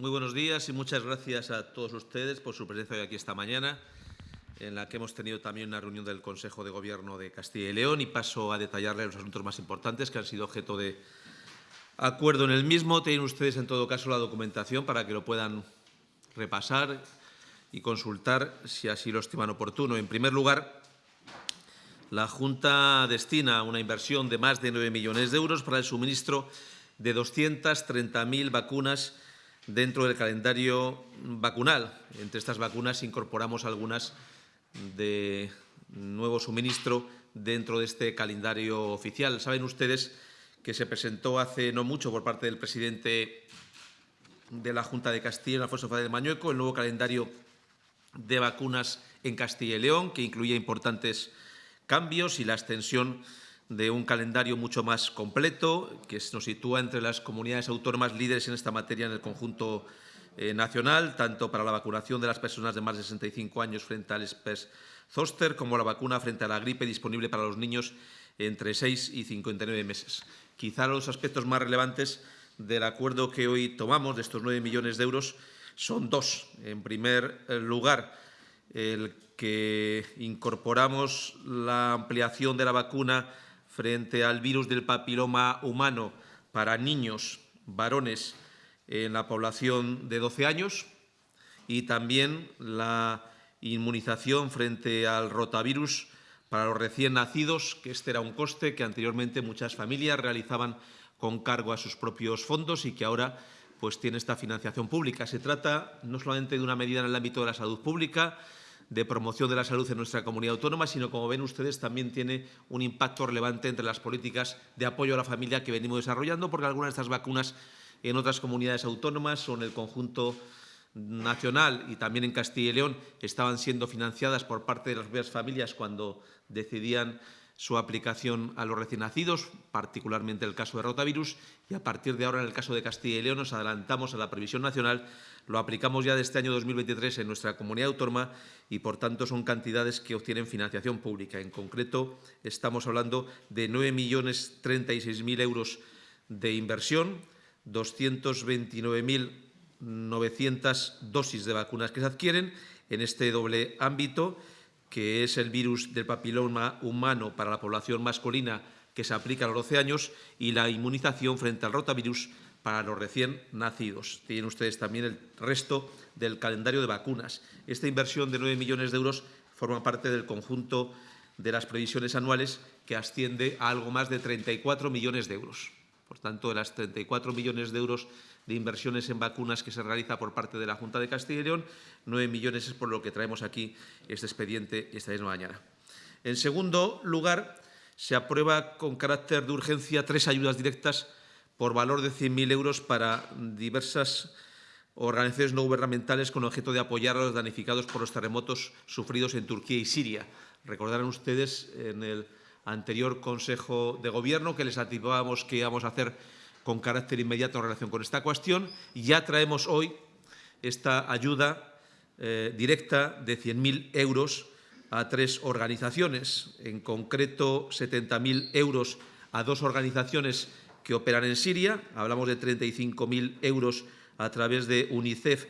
Muy buenos días y muchas gracias a todos ustedes por su presencia hoy aquí esta mañana, en la que hemos tenido también una reunión del Consejo de Gobierno de Castilla y León y paso a detallarles los asuntos más importantes que han sido objeto de acuerdo en el mismo. Tienen ustedes, en todo caso, la documentación para que lo puedan repasar y consultar si así lo estiman oportuno. En primer lugar, la Junta destina una inversión de más de 9 millones de euros para el suministro de 230.000 vacunas dentro del calendario vacunal. Entre estas vacunas incorporamos algunas de nuevo suministro dentro de este calendario oficial. Saben ustedes que se presentó hace no mucho por parte del presidente de la Junta de Castilla, Alfonso Fadel de Mañueco, el nuevo calendario de vacunas en Castilla y León, que incluye importantes cambios y la extensión de un calendario mucho más completo, que nos sitúa entre las comunidades autónomas líderes en esta materia en el conjunto eh, nacional, tanto para la vacunación de las personas de más de 65 años frente al SPES zoster, como la vacuna frente a la gripe disponible para los niños entre 6 y 59 meses. Quizá los aspectos más relevantes del acuerdo que hoy tomamos, de estos 9 millones de euros, son dos. En primer lugar, el que incorporamos la ampliación de la vacuna frente al virus del papiloma humano para niños, varones, en la población de 12 años y también la inmunización frente al rotavirus para los recién nacidos, que este era un coste que anteriormente muchas familias realizaban con cargo a sus propios fondos y que ahora pues, tiene esta financiación pública. Se trata no solamente de una medida en el ámbito de la salud pública, de promoción de la salud en nuestra comunidad autónoma, sino, como ven ustedes, también tiene un impacto relevante entre las políticas de apoyo a la familia que venimos desarrollando, porque algunas de estas vacunas en otras comunidades autónomas o en el conjunto nacional y también en Castilla y León estaban siendo financiadas por parte de las familias cuando decidían su aplicación a los recién nacidos, particularmente el caso de rotavirus, y a partir de ahora, en el caso de Castilla y León, nos adelantamos a la previsión nacional, lo aplicamos ya de este año 2023 en nuestra comunidad autónoma y, por tanto, son cantidades que obtienen financiación pública. En concreto, estamos hablando de 9.036.000 euros de inversión, 229.900 dosis de vacunas que se adquieren en este doble ámbito que es el virus del papiloma humano para la población masculina que se aplica a los 12 años y la inmunización frente al rotavirus para los recién nacidos. Tienen ustedes también el resto del calendario de vacunas. Esta inversión de 9 millones de euros forma parte del conjunto de las previsiones anuales que asciende a algo más de 34 millones de euros. Por tanto, de las 34 millones de euros de inversiones en vacunas que se realiza por parte de la Junta de Castilla y León, 9 millones es por lo que traemos aquí este expediente esta misma mañana. En segundo lugar, se aprueba con carácter de urgencia tres ayudas directas por valor de 100.000 euros para diversas organizaciones no gubernamentales con objeto de apoyar a los damnificados por los terremotos sufridos en Turquía y Siria. Recordarán ustedes en el anterior Consejo de Gobierno que les activábamos que íbamos a hacer con carácter inmediato en relación con esta cuestión. Ya traemos hoy esta ayuda eh, directa de 100.000 euros a tres organizaciones, en concreto 70.000 euros a dos organizaciones que operan en Siria, hablamos de 35.000 euros a través de UNICEF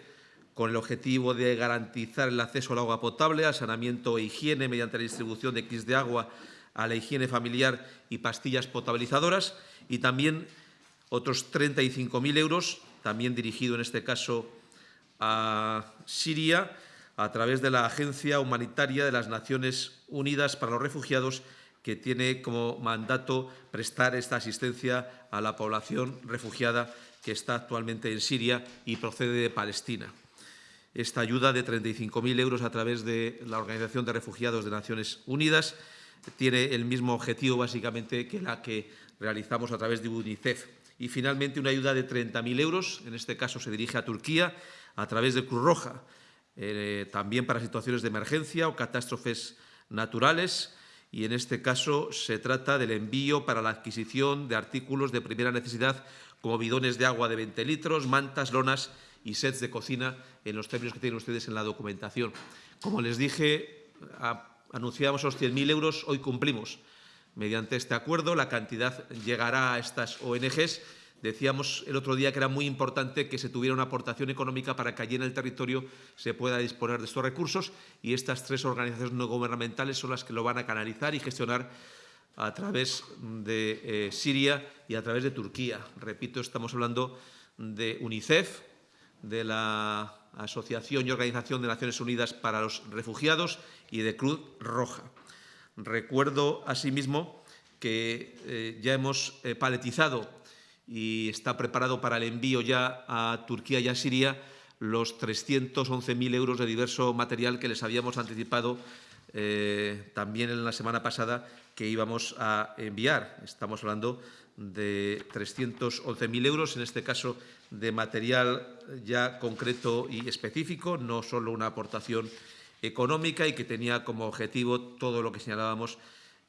con el objetivo de garantizar el acceso al agua potable, al saneamiento e higiene mediante la distribución de kits de agua a la higiene familiar y pastillas potabilizadoras, y también otros 35.000 euros, también dirigido en este caso a Siria, a través de la Agencia Humanitaria de las Naciones Unidas para los Refugiados, que tiene como mandato prestar esta asistencia a la población refugiada que está actualmente en Siria y procede de Palestina. Esta ayuda de 35.000 euros a través de la Organización de Refugiados de Naciones Unidas tiene el mismo objetivo básicamente que la que realizamos a través de UNICEF. Y finalmente una ayuda de 30.000 euros, en este caso se dirige a Turquía, a través de Cruz Roja, eh, también para situaciones de emergencia o catástrofes naturales, y en este caso se trata del envío para la adquisición de artículos de primera necesidad como bidones de agua de 20 litros, mantas, lonas y sets de cocina en los términos que tienen ustedes en la documentación. Como les dije, anunciamos los 100.000 euros, hoy cumplimos. Mediante este acuerdo la cantidad llegará a estas ONGs Decíamos el otro día que era muy importante que se tuviera una aportación económica para que allí en el territorio se pueda disponer de estos recursos y estas tres organizaciones no gubernamentales son las que lo van a canalizar y gestionar a través de eh, Siria y a través de Turquía. Repito, estamos hablando de UNICEF, de la Asociación y Organización de Naciones Unidas para los Refugiados y de Cruz Roja. Recuerdo asimismo que eh, ya hemos eh, paletizado y está preparado para el envío ya a Turquía y a Siria los 311.000 euros de diverso material que les habíamos anticipado eh, también en la semana pasada que íbamos a enviar. Estamos hablando de 311.000 euros, en este caso de material ya concreto y específico, no solo una aportación económica y que tenía como objetivo todo lo que señalábamos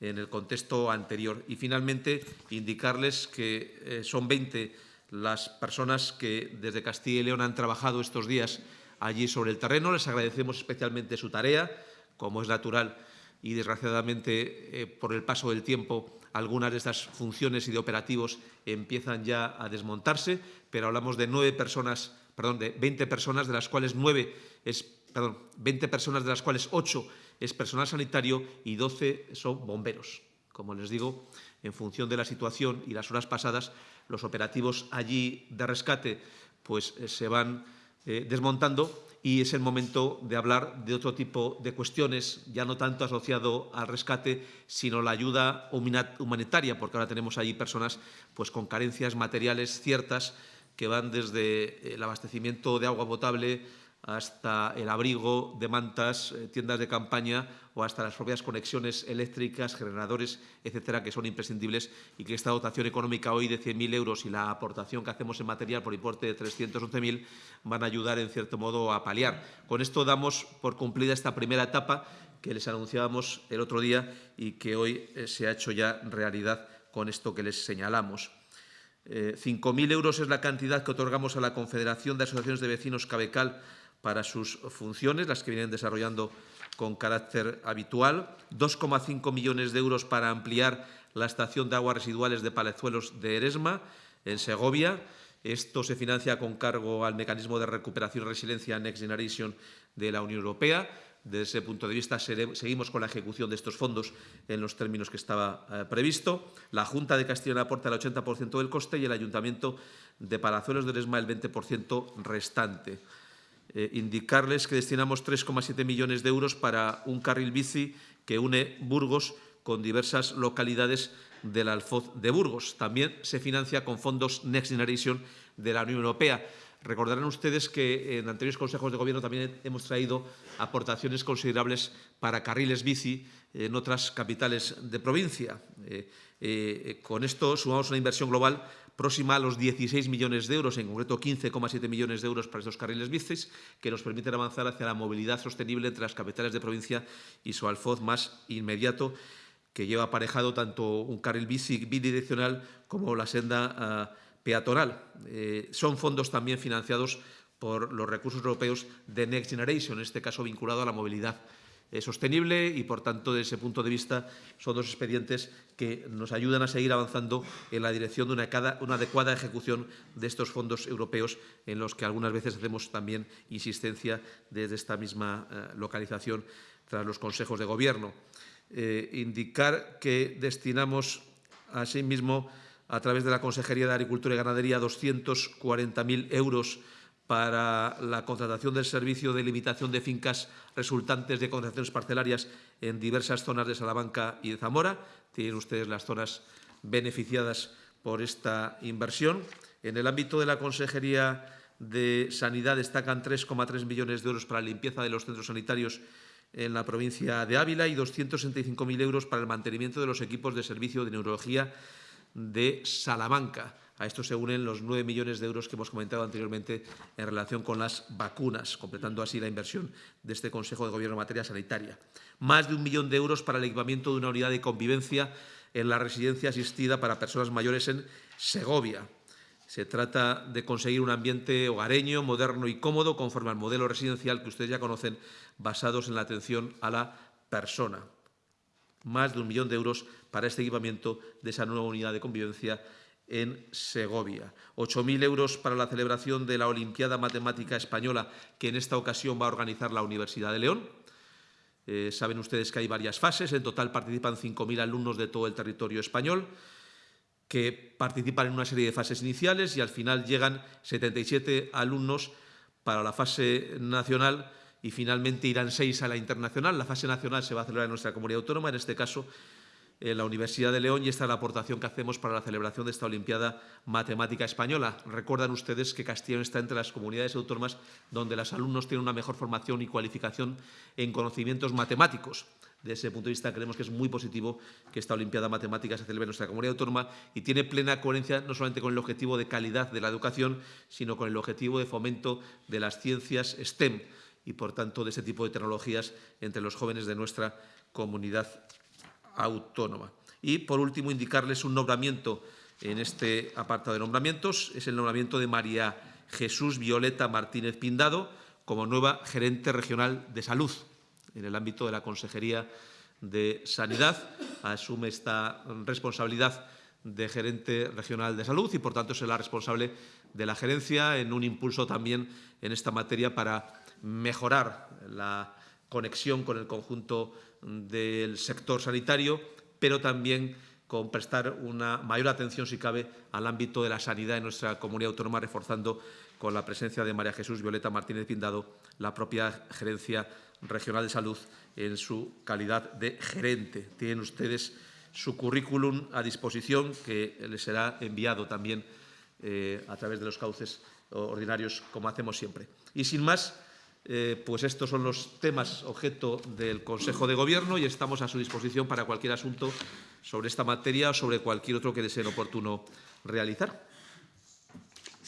en el contexto anterior. Y finalmente, indicarles que eh, son 20 las personas que desde Castilla y León han trabajado estos días allí sobre el terreno. Les agradecemos especialmente su tarea como es natural y desgraciadamente eh, por el paso del tiempo algunas de estas funciones y de operativos empiezan ya a desmontarse, pero hablamos de nueve personas, perdón, de 20 personas, de las cuales nueve es, perdón, 20 personas de las cuales ocho es personal sanitario y 12 son bomberos. Como les digo, en función de la situación y las horas pasadas, los operativos allí de rescate pues, eh, se van eh, desmontando y es el momento de hablar de otro tipo de cuestiones, ya no tanto asociado al rescate, sino la ayuda humanitaria, porque ahora tenemos allí personas pues, con carencias materiales ciertas que van desde el abastecimiento de agua potable, hasta el abrigo de mantas, eh, tiendas de campaña o hasta las propias conexiones eléctricas, generadores, etcétera, que son imprescindibles y que esta dotación económica hoy de 100.000 euros y la aportación que hacemos en material por importe de 311.000 van a ayudar, en cierto modo, a paliar. Con esto damos por cumplida esta primera etapa que les anunciábamos el otro día y que hoy eh, se ha hecho ya realidad con esto que les señalamos. 5.000 eh, euros es la cantidad que otorgamos a la Confederación de Asociaciones de Vecinos Cabecal para sus funciones, las que vienen desarrollando con carácter habitual, 2,5 millones de euros para ampliar la estación de aguas residuales de Palezuelos de Eresma, en Segovia. Esto se financia con cargo al mecanismo de recuperación y resiliencia Next Generation de la Unión Europea. Desde ese punto de vista, seguimos con la ejecución de estos fondos en los términos que estaba eh, previsto. La Junta de Castilla aporta el 80% del coste y el Ayuntamiento de Palazuelos de Eresma el 20% restante. Eh, indicarles que destinamos 3,7 millones de euros para un carril bici que une Burgos con diversas localidades del Alfoz de Burgos. También se financia con fondos Next Generation de la Unión Europea. Recordarán ustedes que en anteriores consejos de gobierno también hemos traído aportaciones considerables para carriles bici en otras capitales de provincia. Eh, eh, con esto sumamos una inversión global próxima a los 16 millones de euros, en concreto 15,7 millones de euros para estos carriles bicis, que nos permiten avanzar hacia la movilidad sostenible entre las capitales de provincia y su alfoz más inmediato, que lleva aparejado tanto un carril bici bidireccional como la senda ah, peatonal. Eh, son fondos también financiados por los recursos europeos de Next Generation, en este caso vinculado a la movilidad eh, sostenible y, por tanto, desde ese punto de vista, son dos expedientes que nos ayudan a seguir avanzando en la dirección de una, adecuada ejecución de estos fondos europeos, en los que algunas veces hacemos también insistencia desde esta misma eh, localización tras los consejos de gobierno. Eh, indicar que destinamos, asimismo, a través de la Consejería de Agricultura y Ganadería, 240.000 euros para la contratación del servicio de limitación de fincas resultantes de contrataciones parcelarias en diversas zonas de Salamanca y de Zamora. Tienen ustedes las zonas beneficiadas por esta inversión. En el ámbito de la Consejería de Sanidad destacan 3,3 millones de euros para la limpieza de los centros sanitarios en la provincia de Ávila y 265.000 euros para el mantenimiento de los equipos de servicio de neurología de Salamanca. A esto se unen los 9 millones de euros que hemos comentado anteriormente en relación con las vacunas, completando así la inversión de este Consejo de Gobierno en materia sanitaria. Más de un millón de euros para el equipamiento de una unidad de convivencia en la residencia asistida para personas mayores en Segovia. Se trata de conseguir un ambiente hogareño, moderno y cómodo, conforme al modelo residencial que ustedes ya conocen, basados en la atención a la persona. Más de un millón de euros para este equipamiento de esa nueva unidad de convivencia en Segovia. 8.000 euros para la celebración de la Olimpiada Matemática Española, que en esta ocasión va a organizar la Universidad de León. Eh, saben ustedes que hay varias fases. En total participan 5.000 alumnos de todo el territorio español que participan en una serie de fases iniciales y al final llegan 77 alumnos para la fase nacional y finalmente irán seis a la internacional. La fase nacional se va a celebrar en nuestra comunidad autónoma, en este caso en la Universidad de León, y esta es la aportación que hacemos para la celebración de esta Olimpiada Matemática Española. Recuerdan ustedes que Castellón está entre las comunidades autónomas donde los alumnos tienen una mejor formación y cualificación en conocimientos matemáticos. De ese punto de vista, creemos que es muy positivo que esta Olimpiada Matemática se celebre en nuestra comunidad autónoma y tiene plena coherencia no solamente con el objetivo de calidad de la educación, sino con el objetivo de fomento de las ciencias STEM y, por tanto, de ese tipo de tecnologías entre los jóvenes de nuestra comunidad autónoma. Y, por último, indicarles un nombramiento en este apartado de nombramientos. Es el nombramiento de María Jesús Violeta Martínez Pindado como nueva gerente regional de salud en el ámbito de la Consejería de Sanidad. Asume esta responsabilidad de gerente regional de salud y, por tanto, será responsable de la gerencia en un impulso también en esta materia para mejorar la conexión con el conjunto del sector sanitario, pero también con prestar una mayor atención, si cabe, al ámbito de la sanidad en nuestra comunidad autónoma, reforzando con la presencia de María Jesús Violeta Martínez Pindado la propia gerencia Regional de Salud en su calidad de gerente. Tienen ustedes su currículum a disposición, que les será enviado también eh, a través de los cauces ordinarios, como hacemos siempre. Y sin más, eh, pues estos son los temas objeto del Consejo de Gobierno y estamos a su disposición para cualquier asunto sobre esta materia o sobre cualquier otro que deseen oportuno realizar.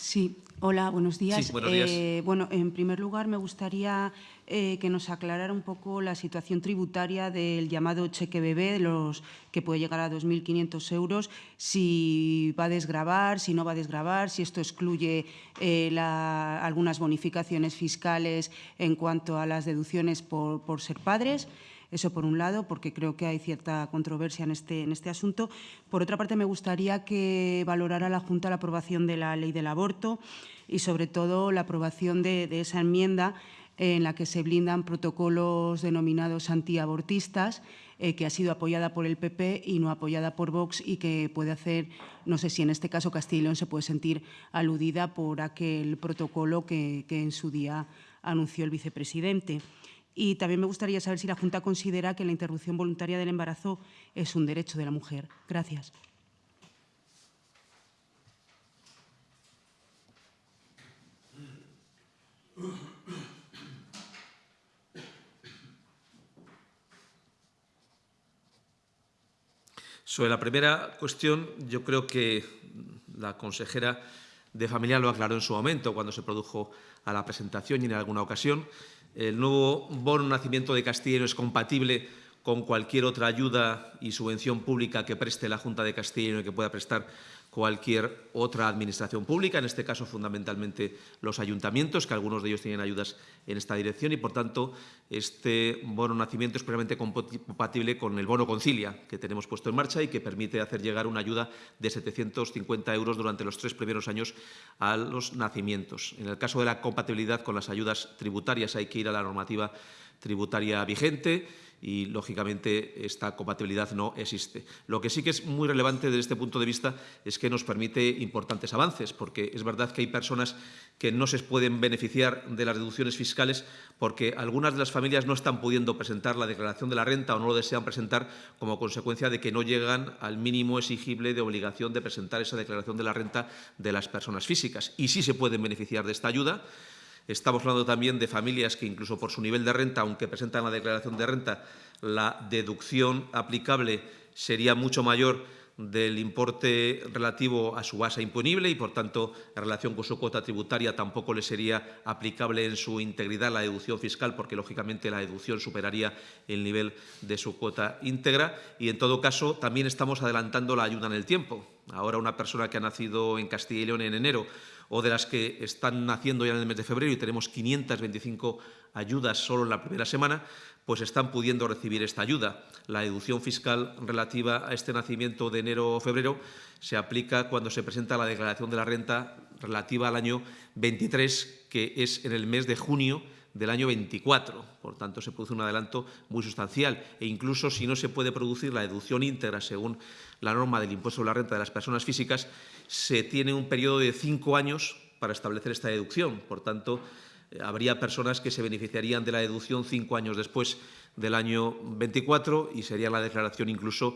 Sí, hola, buenos días. Sí, buenos días. Eh, bueno, en primer lugar, me gustaría eh, que nos aclarara un poco la situación tributaria del llamado cheque bebé, los que puede llegar a 2.500 euros, si va a desgravar, si no va a desgravar, si esto excluye eh, la, algunas bonificaciones fiscales en cuanto a las deducciones por, por ser padres. Eso por un lado, porque creo que hay cierta controversia en este, en este asunto. Por otra parte, me gustaría que valorara la Junta la aprobación de la ley del aborto y, sobre todo, la aprobación de, esa enmienda en la que se blindan protocolos denominados antiabortistas, eh, que ha sido apoyada por el PP y no apoyada por Vox y que puede hacer, no sé si en este caso Castilla y León se puede sentir aludida por aquel protocolo que en su día anunció el vicepresidente. Y también me gustaría saber si la Junta considera que la interrupción voluntaria del embarazo es un derecho de la mujer. Gracias. Sobre la primera cuestión, yo creo que la consejera de Familia lo aclaró en su momento, cuando se produjo a la presentación y en alguna ocasión. El nuevo bono nacimiento de Castilla es compatible con cualquier otra ayuda y subvención pública que preste la Junta de Castilla y que pueda prestar cualquier otra administración pública, en este caso fundamentalmente los ayuntamientos, que algunos de ellos tienen ayudas en esta dirección y, por tanto, este bono nacimiento es plenamente compatible con el bono concilia que tenemos puesto en marcha y que permite hacer llegar una ayuda de 750 euros durante los tres primeros años a los nacimientos. En el caso de la compatibilidad con las ayudas tributarias hay que ir a la normativa tributaria vigente y, lógicamente, esta compatibilidad no existe. Lo que sí que es muy relevante desde este punto de vista es que nos permite importantes avances, porque es verdad que hay personas que no se pueden beneficiar de las deducciones fiscales porque algunas de las familias no están pudiendo presentar la declaración de la renta o no lo desean presentar como consecuencia de que no llegan al mínimo exigible de obligación de presentar esa declaración de la renta de las personas físicas. Y sí se pueden beneficiar de esta ayuda Estamos hablando también de familias que incluso por su nivel de renta, aunque presentan la declaración de renta, la deducción aplicable sería mucho mayor del importe relativo a su base imponible y, por tanto, en relación con su cuota tributaria tampoco le sería aplicable en su integridad la deducción fiscal porque, lógicamente, la deducción superaría el nivel de su cuota íntegra. Y, en todo caso, también estamos adelantando la ayuda en el tiempo Ahora una persona que ha nacido en Castilla y León en enero o de las que están naciendo ya en el mes de febrero y tenemos 525 ayudas solo en la primera semana, pues están pudiendo recibir esta ayuda. La deducción fiscal relativa a este nacimiento de enero o febrero se aplica cuando se presenta la declaración de la renta relativa al año 23, que es en el mes de junio del año 24. Por tanto, se produce un adelanto muy sustancial e incluso si no se puede producir la deducción íntegra según la norma del impuesto sobre la renta de las personas físicas, se tiene un periodo de cinco años para establecer esta deducción. Por tanto, eh, habría personas que se beneficiarían de la deducción cinco años después del año 24 y sería la declaración incluso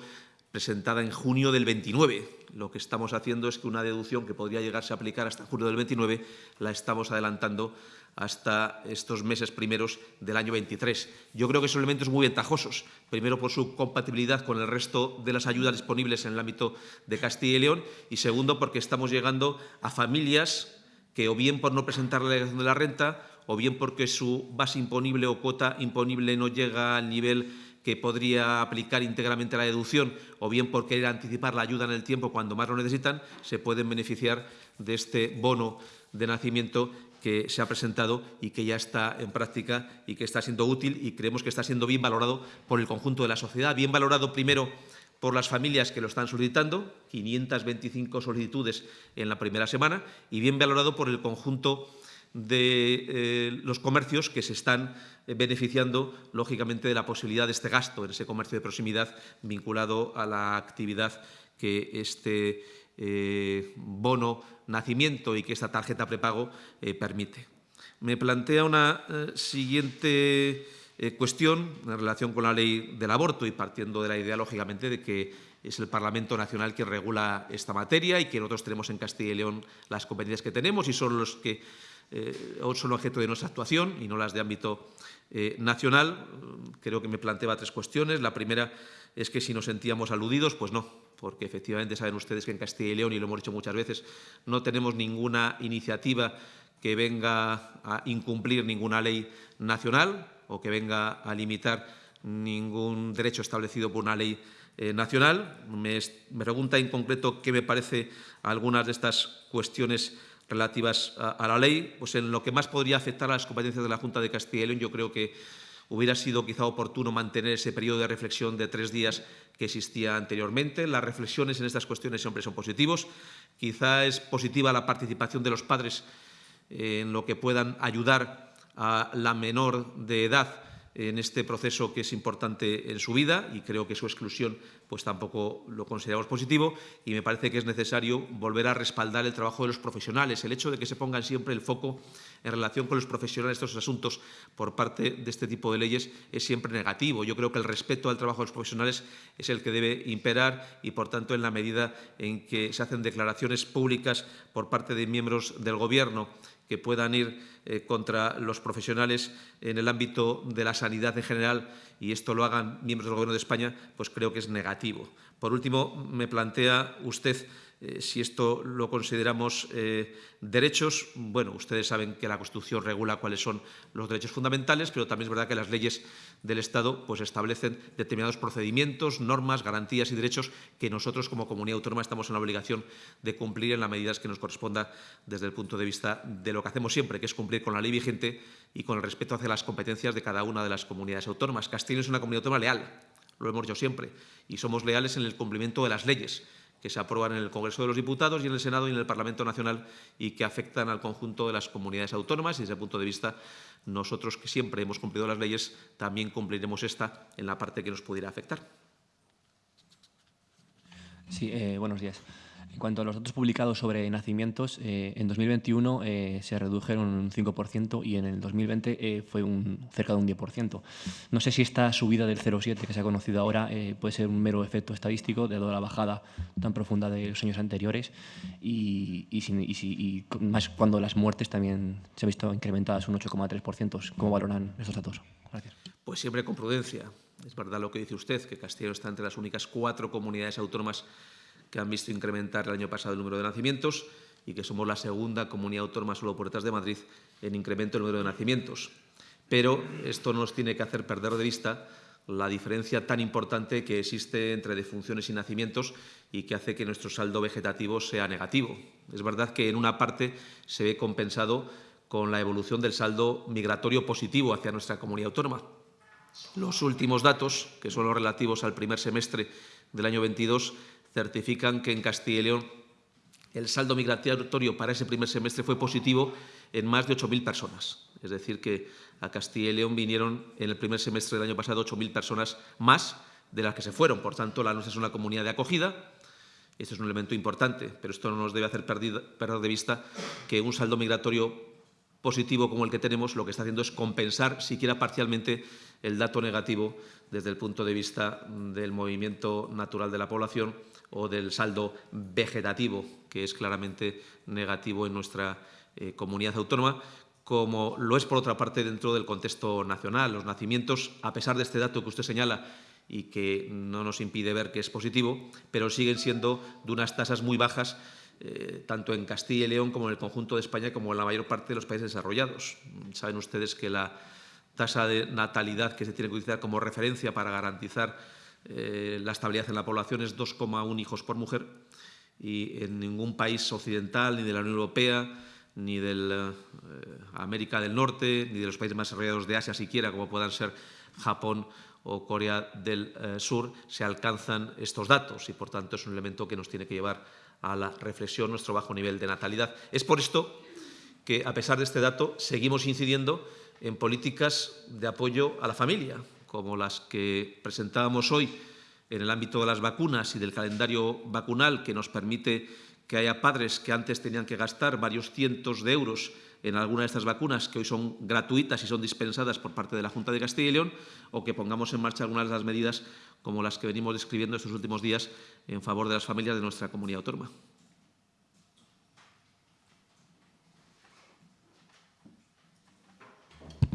presentada en junio del 29. Lo que estamos haciendo es que una deducción que podría llegarse a aplicar hasta junio del 29 la estamos adelantando hasta estos meses primeros del año 23. Yo creo que son elementos muy ventajosos, primero por su compatibilidad con el resto de las ayudas disponibles en el ámbito de Castilla y León y segundo porque estamos llegando a familias que o bien por no presentar la declaración de la renta o bien porque su base imponible o cuota imponible no llega al nivel que podría aplicar íntegramente la deducción o bien por querer anticipar la ayuda en el tiempo cuando más lo necesitan, se pueden beneficiar de este bono de nacimiento que se ha presentado y que ya está en práctica y que está siendo útil y creemos que está siendo bien valorado por el conjunto de la sociedad. Bien valorado primero por las familias que lo están solicitando, 525 solicitudes en la primera semana, y bien valorado por el conjunto de eh, los comercios que se están eh, beneficiando, lógicamente, de la posibilidad de este gasto en ese comercio de proximidad vinculado a la actividad que este eh, bono nacimiento y que esta tarjeta prepago permite. Me plantea una siguiente cuestión en relación con la ley del aborto y partiendo de la idea, lógicamente, de que es el Parlamento Nacional quien regula esta materia y que nosotros tenemos en Castilla y León las competencias que tenemos y son los que eh, son objeto de nuestra actuación y no las de ámbito eh, nacional. Creo que me planteaba tres cuestiones. La primera es que si nos sentíamos aludidos, pues no, porque efectivamente saben ustedes que en Castilla y León, y lo hemos dicho muchas veces, no tenemos ninguna iniciativa que venga a incumplir ninguna ley nacional o que venga a limitar ningún derecho establecido por una ley eh, nacional. Me, me, pregunta en concreto qué me parece algunas de estas cuestiones relativas a, la ley, pues en lo que más podría afectar a las competencias de la Junta de Castilla y León, yo creo que hubiera sido quizá oportuno mantener ese periodo de reflexión de tres días que existía anteriormente. Las reflexiones en estas cuestiones siempre son positivos. Quizá es positiva la participación de los padres en lo que puedan ayudar a la menor de edad en este proceso que es importante en su vida y creo que su exclusión pues tampoco lo consideramos positivo y me parece que es necesario volver a respaldar el trabajo de los profesionales. El hecho de que se pongan siempre el foco en relación con los profesionales estos asuntos por parte de este tipo de leyes es siempre negativo. Yo creo que el respeto al trabajo de los profesionales es el que debe imperar y, por tanto, en la medida en que se hacen declaraciones públicas por parte de miembros del Gobierno que puedan ir eh, contra los profesionales en el ámbito de la sanidad en general y esto lo hagan miembros del Gobierno de España, pues creo que es negativo. Por último, me plantea usted eh, si esto lo consideramos eh, derechos, bueno, ustedes saben que la Constitución regula cuáles son los derechos fundamentales, pero también es verdad que las leyes del Estado pues, establecen determinados procedimientos, normas, garantías y derechos que nosotros como comunidad autónoma estamos en la obligación de cumplir en las medidas que nos corresponda desde el punto de vista de lo que hacemos siempre, que es cumplir con la ley vigente y con el respeto hacia las competencias de cada una de las comunidades autónomas. Castilla es una comunidad autónoma leal, lo hemos dicho siempre, y somos leales en el cumplimiento de las leyes que se aprueban en el Congreso de los Diputados y en el Senado y en el Parlamento Nacional y que afectan al conjunto de las comunidades autónomas y desde el punto de vista nosotros que siempre hemos cumplido las leyes también cumpliremos esta en la parte que nos pudiera afectar. Sí, eh, buenos días. En cuanto a los datos publicados sobre nacimientos, eh, en 2021 eh, se redujeron un 5% y en el 2020 eh, fue un, cerca de un 10%. No sé si esta subida del 0,7 que se ha conocido ahora puede ser un mero efecto estadístico de la bajada tan profunda de los años anteriores y, y, más cuando las muertes también se han visto incrementadas un 8,3%. ¿Cómo valoran estos datos? Gracias. Pues siempre con prudencia. Es verdad lo que dice usted, que Castilla está entre las únicas cuatro comunidades autónomas que han visto incrementar el año pasado el número de nacimientos y que somos la segunda comunidad autónoma solo por detrás de Madrid en incremento del número de nacimientos. Pero esto no nos tiene que hacer perder de vista la diferencia tan importante que existe entre defunciones y nacimientos y que hace que nuestro saldo vegetativo sea negativo. Es verdad que en una parte se ve compensado con la evolución del saldo migratorio positivo hacia nuestra comunidad autónoma. Los últimos datos, que son los relativos al primer semestre del año 22, certifican que en Castilla y León el saldo migratorio para ese primer semestre fue positivo en más de 8.000 personas. Es decir, que a Castilla y León vinieron en el primer semestre del año pasado 8.000 personas más de las que se fueron. Por tanto, la nuestra es una comunidad de acogida. Esto es un elemento importante, pero esto no nos debe hacer perder de vista que un saldo migratorio positivo como el que tenemos lo que está haciendo es compensar, siquiera parcialmente, el dato negativo desde el punto de vista del movimiento natural de la población o del saldo vegetativo, que es claramente negativo en nuestra eh, comunidad autónoma, como lo es, por otra parte, dentro del contexto nacional. Los nacimientos, a pesar de este dato que usted señala y que no nos impide ver que es positivo, pero siguen siendo de unas tasas muy bajas eh, tanto en Castilla y León como en el conjunto de España como en la mayor parte de los países desarrollados. Saben ustedes que la tasa de natalidad que se tiene que utilizar como referencia para garantizar eh, la estabilidad en la población es 2,1 hijos por mujer y en ningún país occidental ni de la Unión Europea ni de eh, América del Norte, ni de los países más desarrollados de Asia siquiera, como puedan ser Japón o Corea del eh, Sur, se alcanzan estos datos y, por tanto, es un elemento que nos tiene que llevar a la reflexión nuestro bajo nivel de natalidad. Es por esto que, a pesar de este dato, seguimos incidiendo en políticas de apoyo a la familia, como las que presentábamos hoy en el ámbito de las vacunas y del calendario vacunal que nos permite que haya padres que antes tenían que gastar varios cientos de euros en alguna de estas vacunas que hoy son gratuitas y son dispensadas por parte de la Junta de Castilla y León, o que pongamos en marcha algunas de las medidas como las que venimos describiendo estos últimos días en favor de las familias de nuestra comunidad autónoma.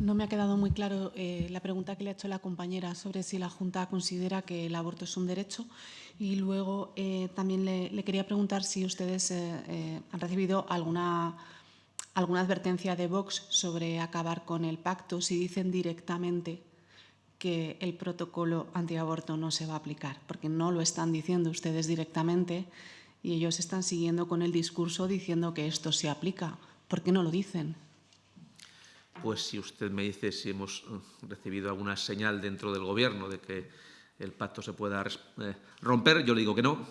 No me ha quedado muy claro eh, la pregunta que le ha hecho la compañera sobre si la Junta considera que el aborto es un derecho y luego eh, también le, quería preguntar si ustedes eh, han recibido alguna, alguna advertencia de Vox sobre acabar con el pacto, si dicen directamente que el protocolo antiaborto no se va a aplicar, porque no lo están diciendo ustedes directamente y ellos están siguiendo con el discurso diciendo que esto se aplica. ¿Por qué no lo dicen? Pues si usted me dice si hemos eh, recibido alguna señal dentro del Gobierno de que el pacto se pueda eh, romper, yo le digo que no.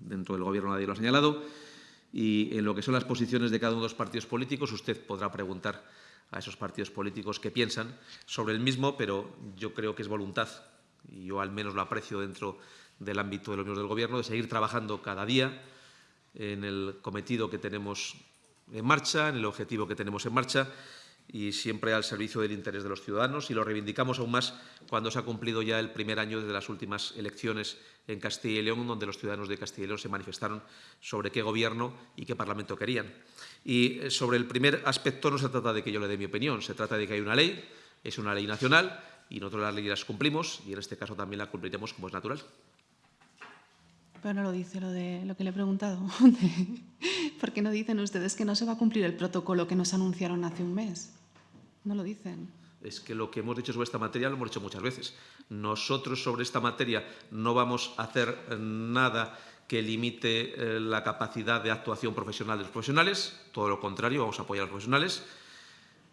Dentro del Gobierno nadie lo ha señalado. Y en lo que son las posiciones de cada uno de los partidos políticos, usted podrá preguntar a esos partidos políticos qué piensan sobre el mismo, pero yo creo que es voluntad, y yo al menos lo aprecio dentro del ámbito de los miembros del Gobierno, de seguir trabajando cada día en el cometido que tenemos en marcha, en el objetivo que tenemos en marcha y siempre al servicio del interés de los ciudadanos y lo reivindicamos aún más cuando se ha cumplido ya el primer año desde las últimas elecciones en Castilla y León, donde los ciudadanos de Castilla y León se manifestaron sobre qué gobierno y qué parlamento querían. Y eh, sobre el primer aspecto no se trata de que yo le dé mi opinión, se trata de que hay una ley, es una ley nacional y nosotros las leyes las cumplimos y en este caso también la cumpliremos como es natural. Pero no lo dice lo de lo que le he preguntado. ¿Por qué no dicen ustedes que no se va a cumplir el protocolo que nos anunciaron hace un mes? No lo dicen. Es que lo que hemos dicho sobre esta materia lo hemos dicho muchas veces. Nosotros sobre esta materia no vamos a hacer nada que limite eh, la capacidad de actuación profesional de los profesionales, todo lo contrario, vamos a apoyar a los profesionales.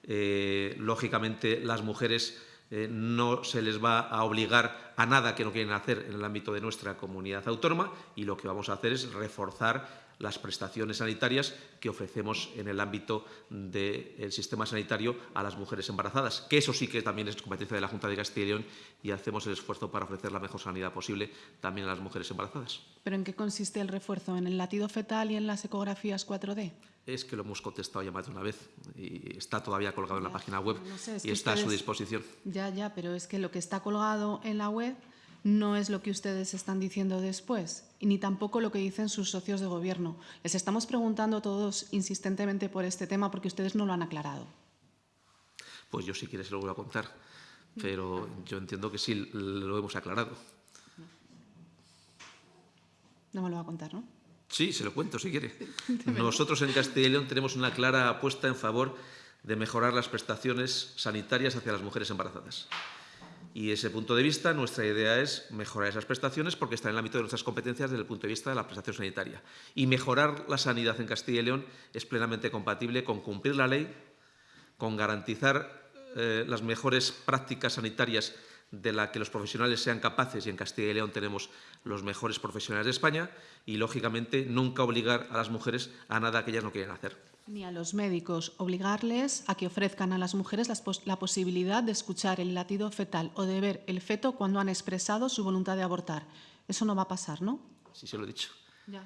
Eh, lógicamente, las mujeres eh, no se les va a obligar a nada que no quieren hacer en el ámbito de nuestra comunidad autónoma y lo que vamos a hacer es reforzar las prestaciones sanitarias que ofrecemos en el ámbito del sistema sanitario a las mujeres embarazadas, que eso sí que también es competencia de la Junta de Castilla y León y hacemos el esfuerzo para ofrecer la mejor sanidad posible también a las mujeres embarazadas. ¿Pero en qué consiste el refuerzo? ¿En el latido fetal y en las ecografías 4D? Es que lo hemos contestado ya más de una vez y está todavía colgado en la página web y está a su disposición. Ya, ya, pero es que lo que está colgado en la web no es lo que ustedes están diciendo después, y ni tampoco lo que dicen sus socios de gobierno. Les estamos preguntando todos insistentemente por este tema porque ustedes no lo han aclarado. Pues yo si quieres se lo voy a contar, pero yo entiendo que sí lo hemos aclarado. No me lo va a contar, ¿no? Sí, se lo cuento si quiere. Nosotros en Castilla y León tenemos una clara apuesta en favor de mejorar las prestaciones sanitarias hacia las mujeres embarazadas. Y desde ese punto de vista, nuestra idea es mejorar esas prestaciones porque están en el ámbito de nuestras competencias desde el punto de vista de la prestación sanitaria. Y mejorar la sanidad en Castilla y León es plenamente compatible con cumplir la ley, con garantizar eh, las mejores prácticas sanitarias de la que los profesionales sean capaces, y en Castilla y León tenemos los mejores profesionales de España, y, lógicamente, nunca obligar a las mujeres a nada que ellas no quieren hacer ni a los médicos obligarles a que ofrezcan a las mujeres la posibilidad de escuchar el latido fetal o de ver el feto cuando han expresado su voluntad de abortar. Eso no va a pasar, ¿no? Sí, se lo he dicho.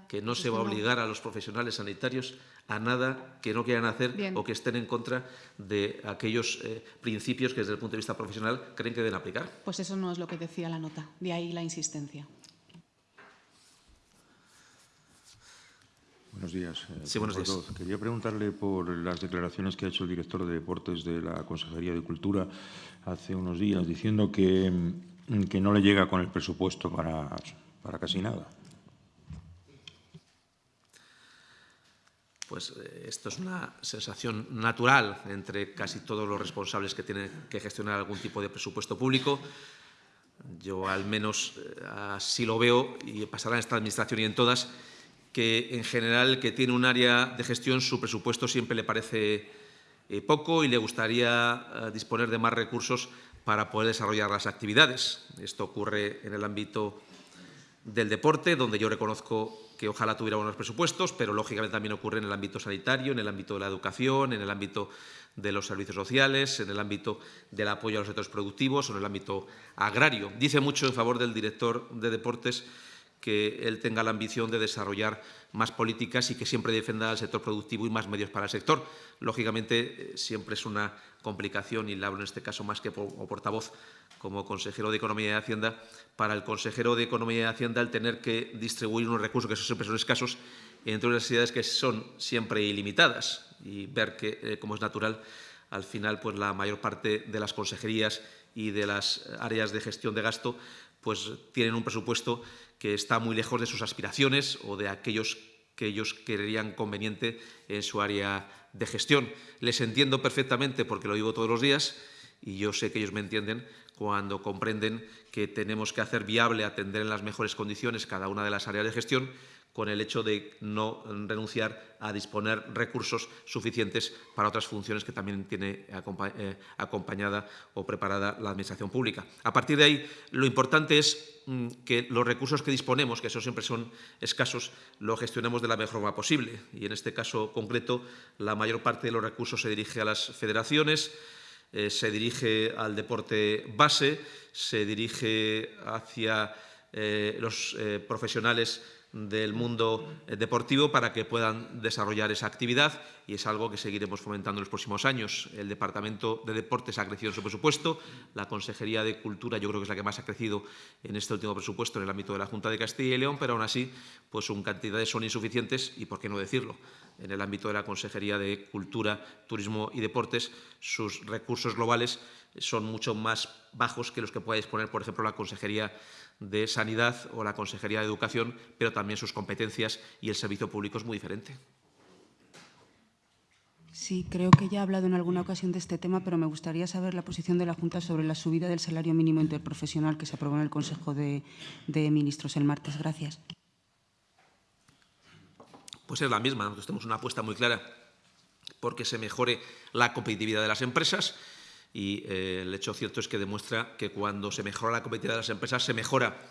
que no se va a obligar a los profesionales sanitarios a nada que no quieran hacer o que estén en contra de aquellos eh, principios que desde el punto de vista profesional creen que deben aplicar. Pues eso no es lo que decía la nota, de ahí la insistencia. Buenos días. Eh, sí, buenos días. Quería preguntarle por las declaraciones que ha hecho el director de Deportes de la Consejería de Cultura hace unos días, diciendo que, mm, que no le llega con el presupuesto para, para casi nada. Pues eh, esto es una sensación natural entre casi todos los responsables que tienen que gestionar algún tipo de presupuesto público. Yo al menos eh, así lo veo y pasará en esta administración y en todas que en general que tiene un área de gestión su presupuesto siempre le parece eh, poco y le gustaría eh, disponer de más recursos para poder desarrollar las actividades. Esto ocurre en el ámbito del deporte, donde yo reconozco que ojalá tuviera buenos presupuestos, pero lógicamente también ocurre en el ámbito sanitario, en el ámbito de la educación, en el ámbito de los servicios sociales, en el ámbito del apoyo a los sectores productivos o en el ámbito agrario. Dice mucho en favor del director de deportes que él tenga la ambición de desarrollar más políticas y que siempre defienda al sector productivo y más medios para el sector. Lógicamente, eh, siempre es una complicación, y le hablo en este caso más que como portavoz, como consejero de Economía y Hacienda, para el consejero de Economía y Hacienda el tener que distribuir unos recursos que siempre son escasos entre unas necesidades que son siempre ilimitadas y ver que, eh, como es natural, al final pues la mayor parte de las consejerías y de las áreas de gestión de gasto pues tienen un presupuesto que está muy lejos de sus aspiraciones o de aquellos que ellos creerían conveniente en su área de gestión. Les entiendo perfectamente porque lo digo todos los días y yo sé que ellos me entienden cuando comprenden que tenemos que hacer viable atender en las mejores condiciones cada una de las áreas de gestión con el hecho de no renunciar a disponer recursos suficientes para otras funciones que también tiene eh, acompañada o preparada la Administración pública. A partir de ahí, lo importante es mm, que los recursos que disponemos, que esos siempre son escasos, lo gestionemos de la mejor forma posible. Y en este caso concreto, la mayor parte de los recursos se dirige a las federaciones, eh, se dirige al deporte base, se dirige hacia eh, los profesionales del mundo eh, deportivo para que puedan desarrollar esa actividad y es algo que seguiremos fomentando en los próximos años. El Departamento de Deportes ha crecido en su presupuesto, la Consejería de Cultura yo creo que es la que más ha crecido en este último presupuesto en el ámbito de la Junta de Castilla y León, pero aún así pues sus cantidades son insuficientes y por qué no decirlo. En el ámbito de la Consejería de Cultura, Turismo y Deportes sus recursos globales son mucho más bajos que los que pueda disponer, por ejemplo, la Consejería de Sanidad o la Consejería de Educación, pero también sus competencias y el servicio público es muy diferente. Sí, creo que ya he hablado en alguna ocasión de este tema, pero me gustaría saber la posición de la Junta sobre la subida del salario mínimo interprofesional que se aprobó en el Consejo de, Ministros el martes. Gracias. Pues es la misma. Nosotros tenemos una apuesta muy clara porque se mejore la competitividad de las empresas y eh, el hecho cierto es que demuestra que cuando se mejora la competitividad de las empresas se mejora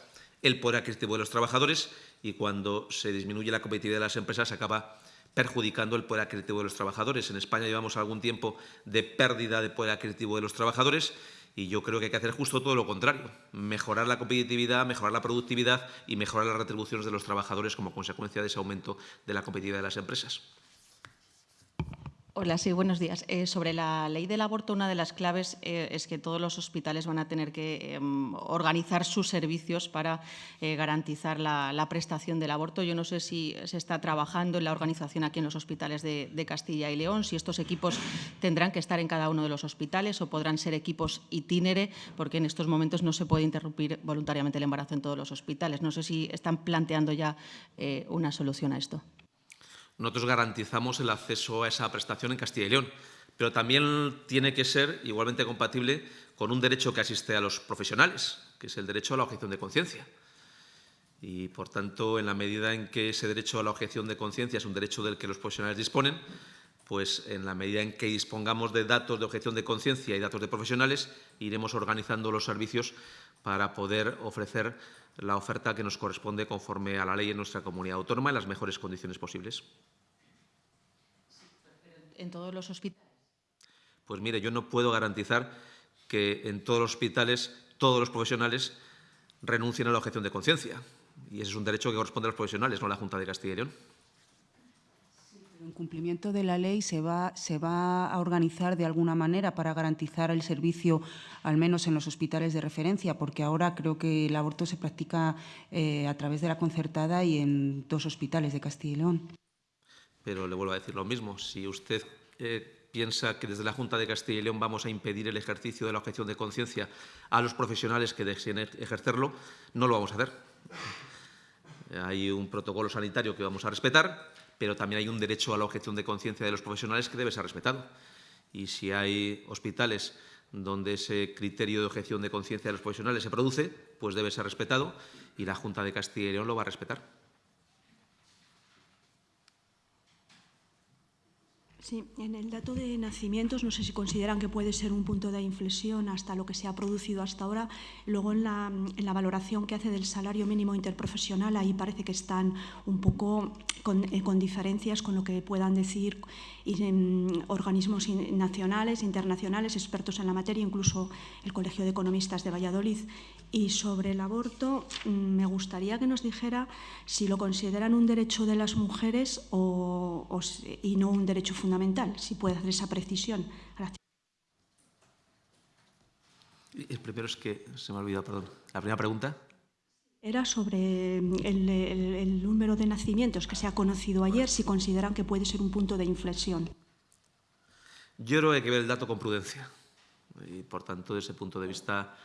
el poder adquisitivo de los trabajadores y cuando se disminuye la competitividad de las empresas se acaba perjudicando el poder adquisitivo de los trabajadores. En España llevamos algún tiempo de pérdida de poder adquisitivo de los trabajadores y yo creo que hay que hacer justo todo lo contrario, mejorar la competitividad, mejorar la productividad y mejorar las retribuciones de los trabajadores como consecuencia de ese aumento de la competitividad de las empresas. Hola, sí, buenos días. Eh, sobre la ley del aborto, una de las claves eh, es que todos los hospitales van a tener que em, organizar sus servicios para eh, garantizar la, prestación del aborto. Yo no sé si se está trabajando en la organización aquí en los hospitales de, Castilla y León, si estos equipos tendrán que estar en cada uno de los hospitales o podrán ser equipos itinere, porque en estos momentos no se puede interrumpir voluntariamente el embarazo en todos los hospitales. No sé si están planteando ya una solución a esto. Nosotros garantizamos el acceso a esa prestación en Castilla y León, pero también tiene que ser igualmente compatible con un derecho que asiste a los profesionales, que es el derecho a la objeción de conciencia. Y, por tanto, en la medida en que ese derecho a la objeción de conciencia es un derecho del que los profesionales disponen, pues en la medida en que dispongamos de datos de objeción de conciencia y datos de profesionales, iremos organizando los servicios para poder ofrecer la oferta que nos corresponde conforme a la ley en nuestra comunidad autónoma en las mejores condiciones posibles. ¿En todos los hospitales? Pues mire, yo no puedo garantizar que en todos los hospitales todos los profesionales renuncien a la objeción de conciencia. Y ese es un derecho que corresponde a los profesionales, no a la Junta de Castilla y León. En cumplimiento de la ley se va, se va a organizar de alguna manera para garantizar el servicio, al menos en los hospitales de referencia, porque ahora creo que el aborto se practica eh, a través de la concertada y en dos hospitales de Castilla y León. Pero le vuelvo a decir lo mismo. Si usted eh, piensa que desde la Junta de Castilla y León vamos a impedir el ejercicio de la objeción de conciencia a los profesionales que deseen ejercerlo, no lo vamos a hacer. Hay un protocolo sanitario que vamos a respetar, pero también hay un derecho a la objeción de conciencia de los profesionales que debe ser respetado. Y si hay hospitales donde ese criterio de objeción de conciencia de los profesionales se produce, pues debe ser respetado y la Junta de Castilla y León lo va a respetar. Sí, en el dato de nacimientos no sé si consideran que puede ser un punto de inflexión hasta lo que se ha producido hasta ahora. Luego en la, valoración que hace del salario mínimo interprofesional, ahí parece que están un poco con, eh, con diferencias con lo que puedan decir y, organismos nacionales, internacionales, expertos en la materia, incluso el Colegio de Economistas de Valladolid. Y sobre el aborto, mm, me gustaría que nos dijera si lo consideran un derecho de las mujeres o, y no un derecho fundamental si puede hacer esa precisión. El primero es que se me ha olvidado, perdón. La primera pregunta. Era sobre el, el, el, número de nacimientos que se ha conocido ayer, si consideran que puede ser un punto de inflexión. Yo creo que hay que ver el dato con prudencia y, por tanto, desde ese punto de vista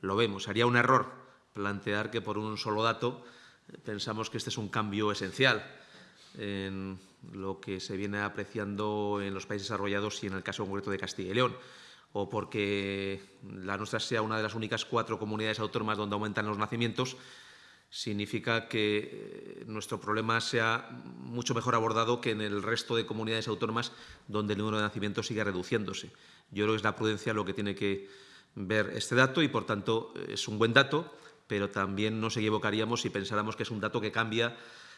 lo vemos. Haría un error plantear que por un solo dato pensamos que este es un cambio esencial en lo que se viene apreciando en los países desarrollados y en el caso concreto de Castilla y León, o porque la nuestra sea una de las únicas cuatro comunidades autónomas donde aumentan los nacimientos, significa que eh, nuestro problema sea mucho mejor abordado que en el resto de comunidades autónomas donde el número de nacimientos sigue reduciéndose. Yo creo que es la prudencia lo que tiene que ver este dato y, por tanto, es un buen dato, pero también nos equivocaríamos si pensáramos que es un dato que cambia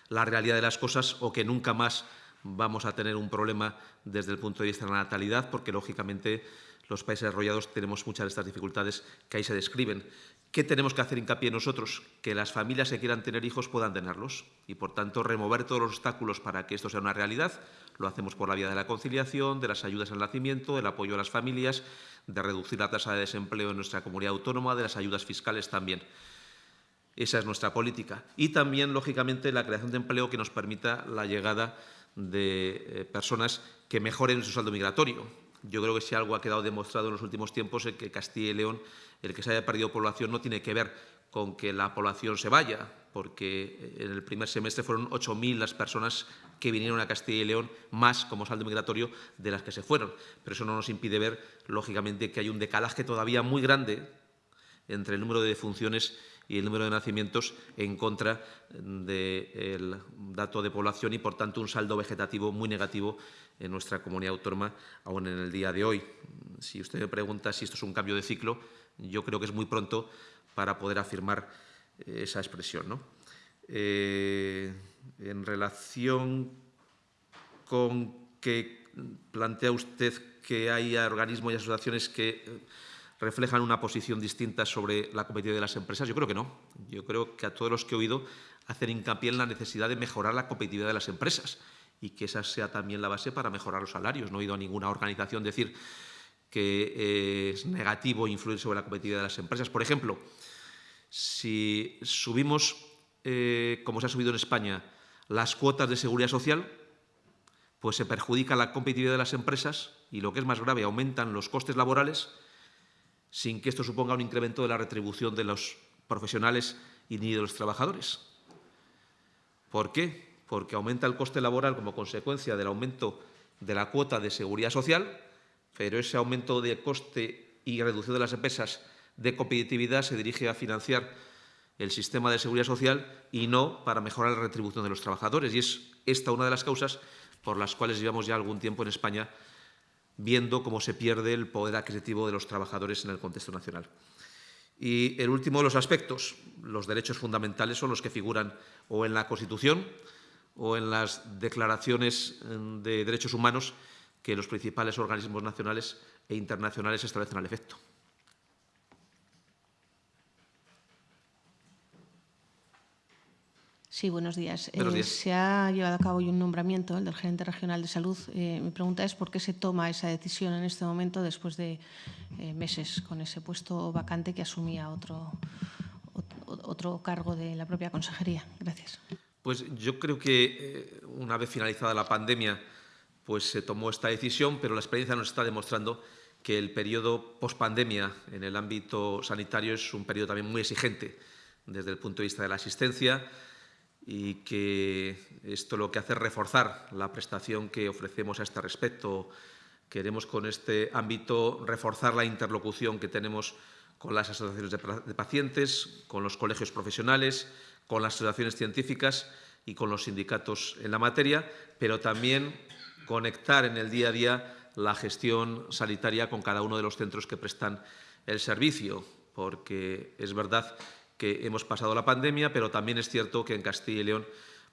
la realidad de las cosas o que nunca más vamos a tener un problema desde el punto de vista de la natalidad, porque lógicamente los países desarrollados tenemos muchas de estas dificultades que ahí se describen. ¿Qué tenemos que hacer hincapié nosotros? Que las familias que quieran tener hijos puedan tenerlos y, por tanto, remover todos los obstáculos para que esto sea una realidad. Lo hacemos por la vía de la conciliación, de las ayudas al nacimiento, del apoyo a las familias, de reducir la tasa de desempleo en nuestra comunidad autónoma, de las ayudas fiscales también. Esa es nuestra política. Y también, lógicamente, la creación de empleo que nos permita la llegada de eh, personas que mejoren su saldo migratorio. Yo creo que si algo ha quedado demostrado en los últimos tiempos es que Castilla y León, el que se haya perdido población, no tiene que ver con que la población se vaya, porque en el primer semestre fueron 8.000 las personas que vinieron a Castilla y León, más como saldo migratorio de las que se fueron. Pero eso no nos impide ver, lógicamente, que hay un decalaje todavía muy grande entre el número de defunciones y el número de nacimientos en contra del dato de población y, por tanto, un saldo vegetativo muy negativo en nuestra comunidad autónoma aún en el día de hoy. Si usted me pregunta si esto es un cambio de ciclo, yo creo que es muy pronto para poder afirmar eh, esa expresión. ¿no? Eh, en relación con que plantea usted que hay organismos y asociaciones que eh, reflejan una posición distinta sobre la competitividad de las empresas? Yo creo que no. Yo creo que a todos los que he oído hacen hincapié en la necesidad de mejorar la competitividad de las empresas y que esa sea también la base para mejorar los salarios. No he oído a ninguna organización decir que eh, es negativo influir sobre la competitividad de las empresas. Por ejemplo, si subimos, eh, como se ha subido en España, las cuotas de seguridad social, pues se perjudica la competitividad de las empresas y, lo que es más grave, aumentan los costes laborales sin que esto suponga un incremento de la retribución de los profesionales y ni de los trabajadores. ¿Por qué? Porque aumenta el coste laboral como consecuencia del aumento de la cuota de seguridad social, pero ese aumento de coste y reducción de las empresas de competitividad se dirige a financiar el sistema de seguridad social y no para mejorar la retribución de los trabajadores. Y es esta una de las causas por las cuales llevamos ya algún tiempo en España viendo cómo se pierde el poder adquisitivo de los trabajadores en el contexto nacional. Y el último de los aspectos, los derechos fundamentales, son los que figuran o en la Constitución o en las declaraciones de derechos humanos que los principales organismos nacionales e internacionales establecen al efecto. Sí, buenos días. Buenos Eh, días. se ha llevado a cabo hoy un nombramiento, el del gerente regional de salud. Eh, mi pregunta es por qué se toma esa decisión en este momento después de eh, meses con ese puesto vacante que asumía otro, ot- otro cargo de la propia consejería. Gracias. Pues yo creo que eh, una vez finalizada la pandemia, pues se tomó esta decisión, pero la experiencia nos está demostrando que el periodo pospandemia en el ámbito sanitario es un periodo también muy exigente desde el punto de vista de la asistencia y que esto lo que hace es reforzar la prestación que ofrecemos a este respecto. Queremos con este ámbito reforzar la interlocución que tenemos con las asociaciones de, pacientes, con los colegios profesionales, con las asociaciones científicas y con los sindicatos en la materia, pero también conectar en el día a día la gestión sanitaria con cada uno de los centros que prestan el servicio, porque es verdad que hemos pasado la pandemia, pero también es cierto que en Castilla y León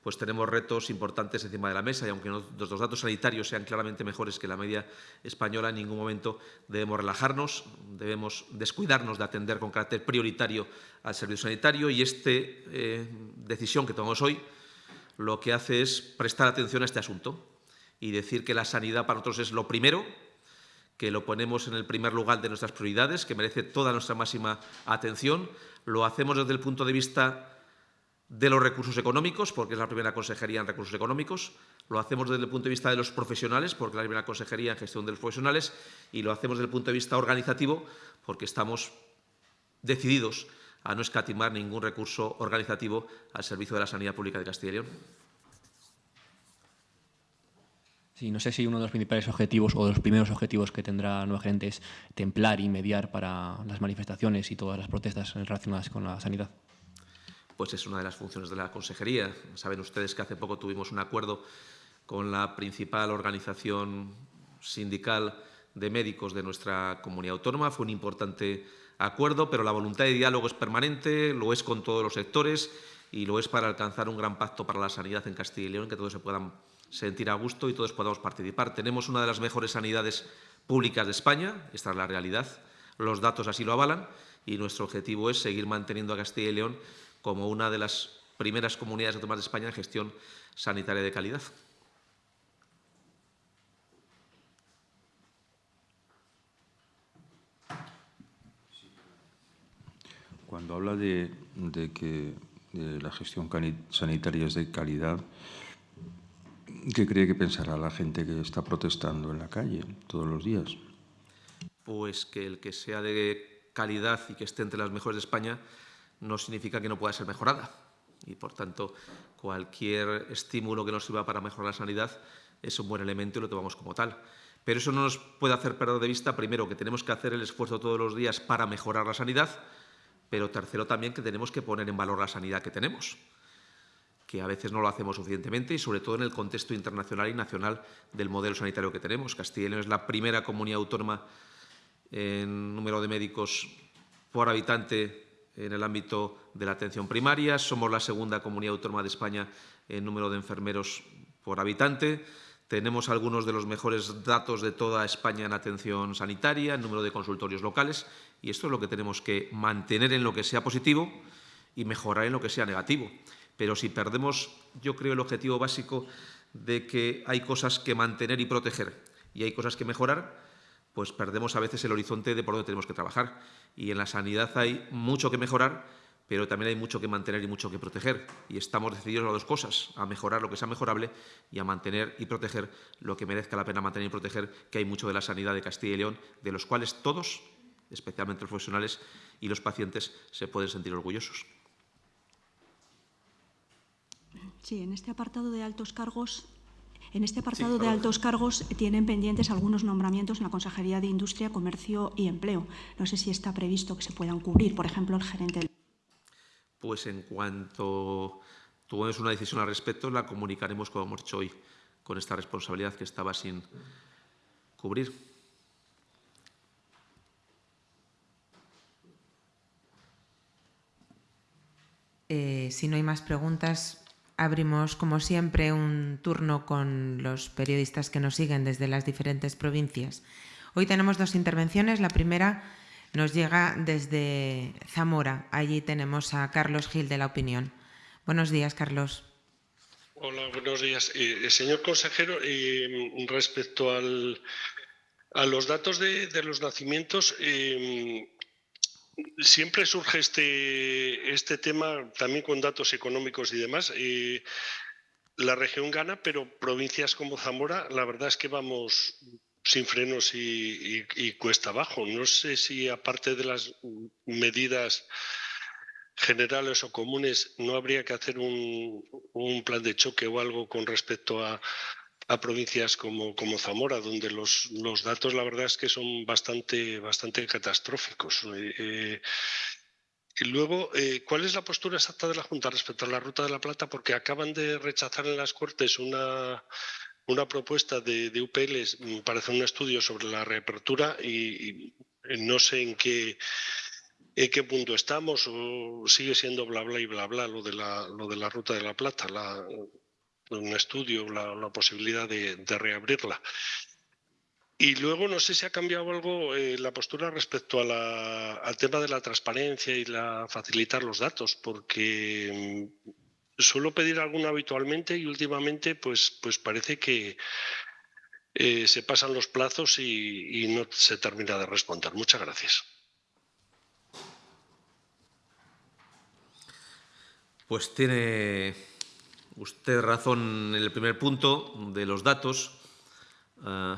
pues tenemos retos importantes encima de la mesa y aunque nuestros datos sanitarios sean claramente mejores que la media española, en ningún momento debemos relajarnos, debemos descuidarnos de atender con carácter prioritario al servicio sanitario y esta decisión que tomamos hoy lo que hace es prestar atención a este asunto y decir que la sanidad para nosotros es lo primero, que lo ponemos en el primer lugar de nuestras prioridades, que merece toda nuestra máxima atención. Lo hacemos desde el punto de vista de los recursos económicos, porque es la primera consejería en recursos económicos. Lo hacemos desde el punto de vista de los profesionales, porque es la primera consejería en gestión de los profesionales. Y lo hacemos desde el punto de vista organizativo, porque estamos decididos a no escatimar ningún recurso organizativo al servicio de la sanidad pública de Castilla y León. Sí, no sé si uno de los principales objetivos o de los primeros objetivos que tendrá Nueva Gerente es templar y mediar para las manifestaciones y todas las protestas relacionadas con la sanidad. pues es una de las funciones de la consejería. Saben ustedes que hace poco tuvimos un acuerdo con la principal organización sindical de médicos de nuestra comunidad autónoma. Fue un importante acuerdo, pero la voluntad de diálogo es permanente, lo es con todos los sectores y lo es para alcanzar un gran pacto para la sanidad en Castilla y León, que todos se puedan sentir a gusto y todos podamos participar. Tenemos una de las mejores sanidades públicas de España, esta es la realidad, los datos así lo avalan y nuestro objetivo es seguir manteniendo a Castilla y León como una de las primeras comunidades autónomas de España en gestión sanitaria de calidad. Cuando habla de, que la gestión sanitaria es de calidad, ¿qué cree que pensará la gente que está protestando en la calle todos los días? Pues que el que sea de calidad y que esté entre las mejores de España no significa que no pueda ser mejorada. Y, por tanto, cualquier estímulo que nos sirva para mejorar la sanidad es un buen elemento y lo tomamos como tal. Pero eso no nos puede hacer perder de vista, primero, que tenemos que hacer el esfuerzo todos los días para mejorar la sanidad, pero tercero también que tenemos que poner en valor la sanidad que tenemos, que a veces no lo hacemos suficientemente y sobre todo en el contexto internacional y nacional del modelo sanitario que tenemos. Castilla y León es la primera comunidad autónoma en número de médicos por habitante en el ámbito de la atención primaria, somos la segunda comunidad autónoma de España en número de enfermeros por habitante, tenemos algunos de los mejores datos de toda España en atención sanitaria, en número de consultorios locales, y esto es lo que tenemos que mantener en lo que sea positivo y mejorar en lo que sea negativo. Pero si perdemos, yo creo, el objetivo básico de que hay cosas que mantener y proteger y hay cosas que mejorar, pues perdemos a veces el horizonte de por dónde tenemos que trabajar. Y en la sanidad hay mucho que mejorar, pero también hay mucho que mantener y mucho que proteger. Y estamos decididos a las dos cosas, a mejorar lo que sea mejorable y a mantener y proteger lo que merezca la pena mantener y proteger, que hay mucho de la sanidad de Castilla y León, de los cuales todos, especialmente los profesionales y los pacientes, se pueden sentir orgullosos. Sí, en este apartado de altos cargos En este apartado de altos cargos tienen pendientes algunos nombramientos en la Consejería de Industria, Comercio y Empleo. No sé si está previsto que se puedan cubrir, por ejemplo, el gerente del... Pues en cuanto tomemos una decisión al respecto, la comunicaremos como hemos hecho hoy con esta responsabilidad que estaba sin cubrir. Eh, si no hay más preguntas, abrimos, como siempre, un turno con los periodistas que nos siguen desde las diferentes provincias. Hoy tenemos dos intervenciones. La primera nos llega desde Zamora. Allí tenemos a Carlos Gil de La Opinión. Buenos días, Carlos. Hola, buenos días. Eh, señor consejero, eh, respecto al, a los datos de, los nacimientos, eh, siempre surge este, este tema también con datos económicos y demás. La región gana, pero provincias como Zamora, la verdad es que vamos sin frenos y, cuesta abajo. No sé si aparte de las medidas generales o comunes, no habría que hacer un plan de choque o algo con respecto a, a provincias como, como, Zamora, donde los, los, datos la verdad es que son bastante, bastante catastróficos. Eh, eh, y luego, eh, ¿cuál es la postura exacta de la Junta respecto a la Ruta de la Plata? Porque acaban de rechazar en las Cortes una, una propuesta de, de UPL para hacer un estudio sobre la reapertura y, no sé en qué en qué punto estamos o sigue siendo bla bla y bla bla lo de la, lo de la ruta de la plata, la, un estudio, la, la posibilidad de, reabrirla. Y luego no sé si ha cambiado algo eh, la postura respecto al tema de la transparencia y la facilitar los datos, porque mm, suelo pedir alguno habitualmente y últimamente pues, pues parece que eh, se pasan los plazos y, y no se termina de responder. Muchas gracias. Pues tiene usted razón en el primer punto de los datos. Uh,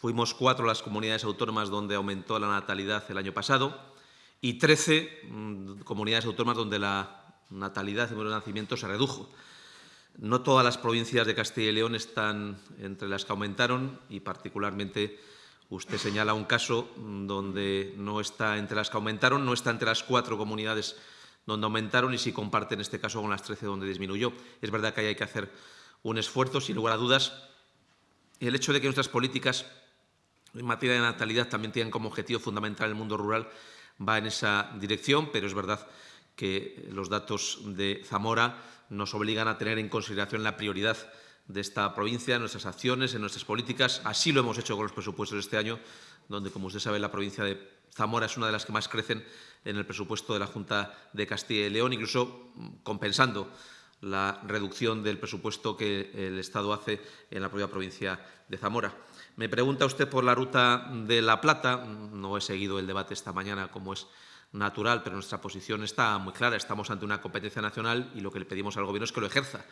fuimos cuatro las comunidades autónomas donde aumentó la natalidad el año pasado y trece mm, comunidades autónomas donde la natalidad y el nacimiento se redujo. No todas las provincias de Castilla y León están entre las que aumentaron y particularmente usted señala un caso donde no está entre las que aumentaron, no está entre las cuatro comunidades donde aumentaron y si comparte en este caso con las 13 donde disminuyó. Es verdad que ahí hay que hacer un esfuerzo, sin lugar a dudas. El hecho de que nuestras políticas en materia de natalidad también tienen como objetivo fundamental el mundo rural va en esa dirección, pero es verdad que los datos de Zamora nos obligan a tener en consideración la prioridad de esta provincia, en nuestras acciones, en nuestras políticas. Así lo hemos hecho con los presupuestos de este año, donde, como usted sabe, la provincia de Zamora es una de las que más crecen en el presupuesto de la Junta de Castilla y León, incluso mm, compensando la reducción del presupuesto que el Estado hace en la propia provincia de Zamora. Me pregunta usted por la ruta de La Plata. No he seguido el debate esta mañana como es natural, pero nuestra posición está muy clara. Estamos ante una competencia nacional y lo que le pedimos al Gobierno es que lo ejerza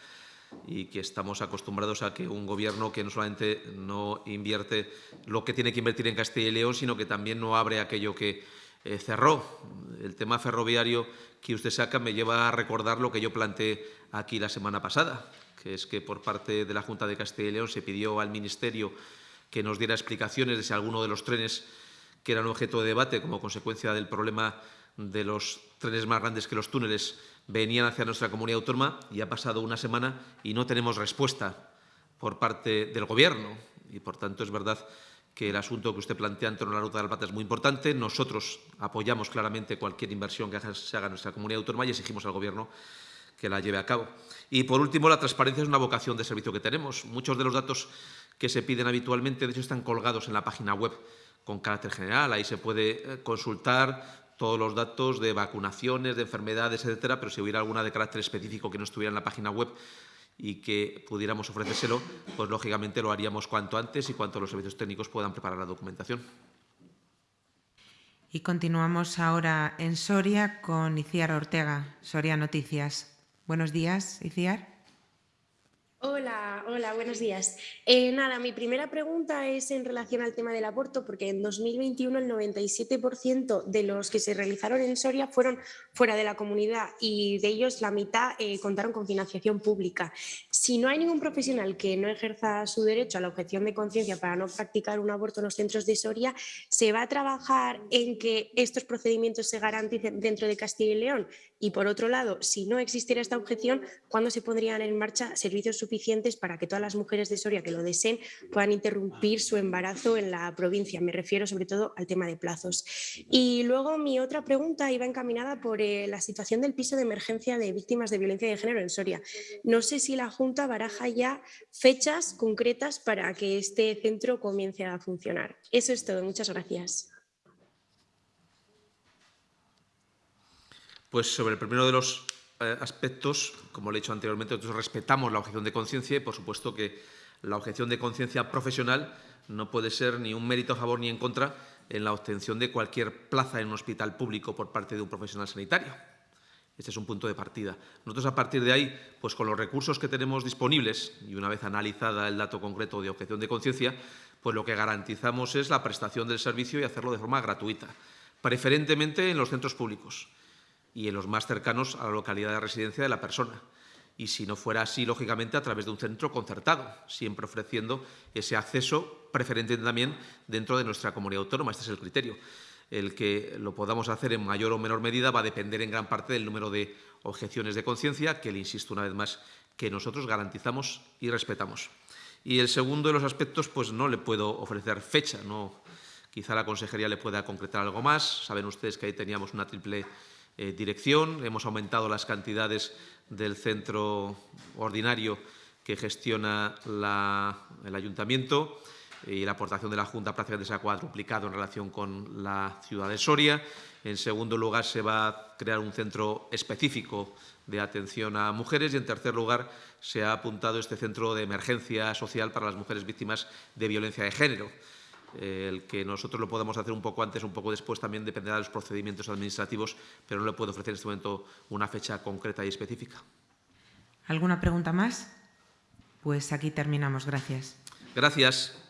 y que estamos acostumbrados a que un Gobierno que no solamente no invierte lo que tiene que invertir en Castilla y León, sino que también no abre aquello que eh, cerró. El tema ferroviario que usted saca me lleva a recordar lo que yo planteé aquí la semana pasada, que es que por parte de la Junta de Castilla y León se pidió al Ministerio que nos diera explicaciones de si alguno de los trenes que eran objeto de debate como consecuencia del problema de los trenes más grandes que los túneles venían hacia nuestra comunidad autónoma y ha pasado una semana y no tenemos respuesta por parte del Gobierno. Y, por tanto, es verdad que el asunto que usted plantea en torno a la Ruta de la Plata es muy importante. Nosotros apoyamos claramente cualquier inversión que se haga en nuestra comunidad autónoma y exigimos al Gobierno que la lleve a cabo. Y, por último, la transparencia es una vocación de servicio que tenemos. Muchos de los datos que se piden habitualmente, de hecho, están colgados en la página web con carácter general. Ahí se puede eh, consultar todos los datos de vacunaciones, de enfermedades, etcétera, pero si hubiera alguna de carácter específico que no estuviera en la página web y que pudiéramos ofrecérselo, pues lógicamente lo haríamos cuanto antes y cuanto los servicios técnicos puedan preparar la documentación. Y continuamos ahora en Soria con Iciar Ortega, Soria Noticias. Buenos días, Iciar. Hola, buenos días. Eh, nada, mi primera pregunta es en relación al tema del aborto, porque en 2021 el 97% de los que se realizaron en Soria fueron fuera de la comunidad y de ellos la mitad eh, contaron con financiación pública. Si no hay ningún profesional que no ejerza su derecho a la objeción de conciencia para no practicar un aborto en los centros de Soria, ¿se va a trabajar en que estos procedimientos se garanticen dentro de Castilla y León? Y por otro lado, si no existiera esta objeción, ¿cuándo se pondrían en marcha servicios suficientes para que todas las mujeres de Soria que lo deseen puedan interrumpir su embarazo en la provincia? Me refiero sobre todo al tema de plazos. Y luego mi otra pregunta iba encaminada por eh, la situación del piso de emergencia de víctimas de violencia de género en Soria. No sé si la Junta baraja ya fechas concretas para que este centro comience a funcionar. Eso es todo. Muchas gracias. Pues sobre el primero de los eh, aspectos, como le he dicho anteriormente, nosotros respetamos la objeción de conciencia y, por supuesto, que la objeción de conciencia profesional no puede ser ni un mérito a favor ni en contra en la obtención de cualquier plaza en un hospital público por parte de un profesional sanitario. Este es un punto de partida. Nosotros, a partir de ahí, pues con los recursos que tenemos disponibles, y una vez analizada el dato concreto de objeción de conciencia, pues lo que garantizamos es la prestación del servicio y hacerlo de forma gratuita, preferentemente en los centros públicos y en los más cercanos a la localidad de residencia de la persona. Y si no fuera así, lógicamente, a través de un centro concertado, siempre ofreciendo ese acceso preferente también dentro de nuestra comunidad autónoma. Este es el criterio. El que lo podamos hacer en mayor o menor medida va a depender en gran parte del número de objeciones de conciencia, que le insisto una vez más, que nosotros garantizamos y respetamos. Y el segundo de los aspectos, pues no le puedo ofrecer fecha, no, quizá la consejería le pueda concretar algo más. Saben ustedes que ahí teníamos una triple eh, dirección. Hemos aumentado las cantidades del centro ordinario que gestiona el ayuntamiento y la aportación de la Junta prácticamente se ha cuadruplicado en relación con la ciudad de Soria. En segundo lugar, se va a crear un centro específico de atención a mujeres y, en tercer lugar, se ha apuntado este centro de emergencia social para las mujeres víctimas de violencia de género. Eh, el que nosotros lo podamos hacer un poco antes, un poco después, también dependerá de los procedimientos administrativos, pero no le puedo ofrecer en este momento una fecha concreta y específica. ¿Alguna pregunta más? Pues aquí terminamos. Gracias. Gracias.